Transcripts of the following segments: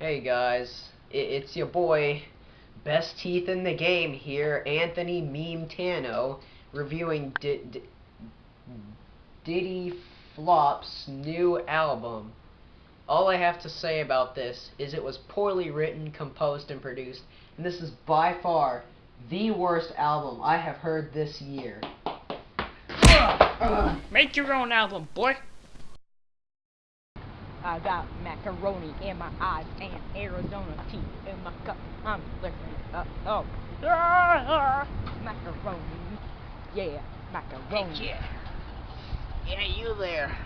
Hey guys, it's your boy, best teeth in the game here, Anthony Meme Tano, reviewing D D Diddy Flop's new album. All I have to say about this is it was poorly written, composed, and produced, and this is by far the worst album I have heard this year. Make your own album, boy. I got macaroni in my eyes and Arizona tea in my cup. I'm licking up. Oh, ah, macaroni. Yeah, macaroni. Hey, kid. Yeah, you there.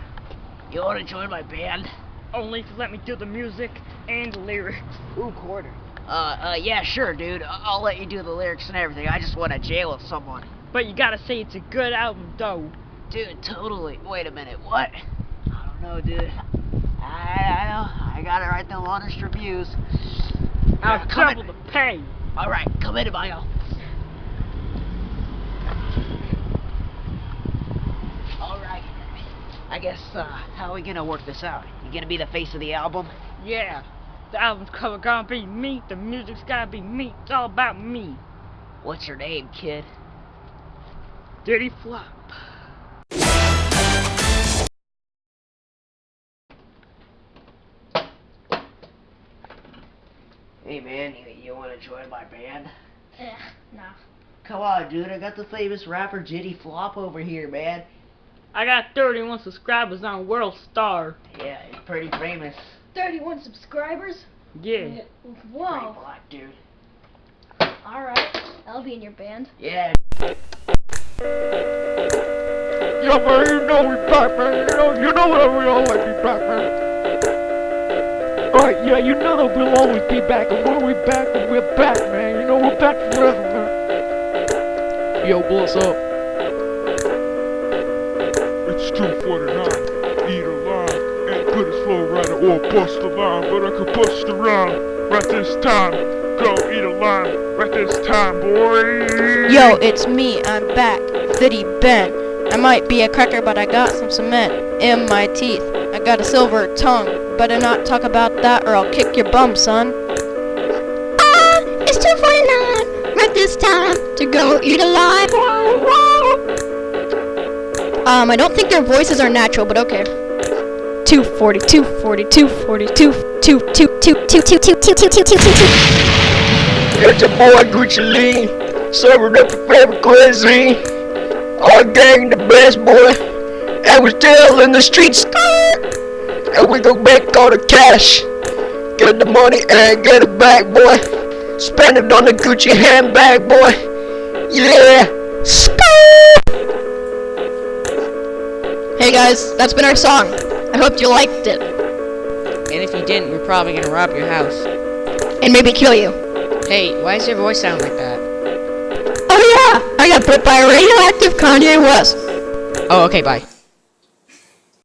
You want to join my band? Only if you let me do the music and the lyrics. Ooh, quarter. Uh, uh, yeah, sure, dude. I- I'll let you do the lyrics and everything. I just want to jail with someone. But you gotta say it's a good album, though. Dude, totally. Wait a minute. What? I don't know, dude. I, I know. I gotta write the honest reviews. I'll Yeah, come in. the pay. All right, come my office. All right. I guess, uh, how are we gonna work this out? You gonna be the face of the album? Yeah. The album's cover gotta be me, the music's gotta be me, it's all about me. What's your name, kid? Diddy Flop. Hey, man, you, you want to join my band? Yeah, no. Come on, dude. I got the famous rapper Diddy Flop over here, man. I got 31 subscribers on World Star. Yeah, he's pretty famous. 31 subscribers? Yeah. Pretty Whoa. black, dude. Alright, I'll be in your band. Yeah. Yo, man, you know we back, man. You know, you know that we always be back, man. Alright, yeah, you know that we'll always be back, and when we're back, and we're back, man. You know, we're back forever, man. Yo, what's up? It's 249, eat a line, ain't good as flow rider or bust a line, but I could bust a rhyme right this time. Go eat a line right this time, boy. Yo, it's me, I'm back, Fitty Ben. I might be a cracker, but I got some cement in my teeth. I got a silver tongue. Better not talk about that or I'll kick your bum, son. Ah, it's 249, right this time to go eat alive. Um, I don't think their voices are natural, but okay. 240, 240, 240, 2, 2, 2, 2, 2, 2, 2, 2, 2, 2, 2, 2, 2. It's your boy Gucci Lee, serving up your favorite cuisine. Our gang the best boy, and we still in the streets. And we go make all the cash, get the money and get it back, boy. Spend it on the Gucci handbag, boy. Yeah. Hey guys, that's been our song. I hope you liked it. And if you didn't, we're probably gonna rob your house. And maybe kill you. Hey, why does your voice sound like that? Oh yeah, I got bit by a radioactive Kanye West. Oh, okay, bye.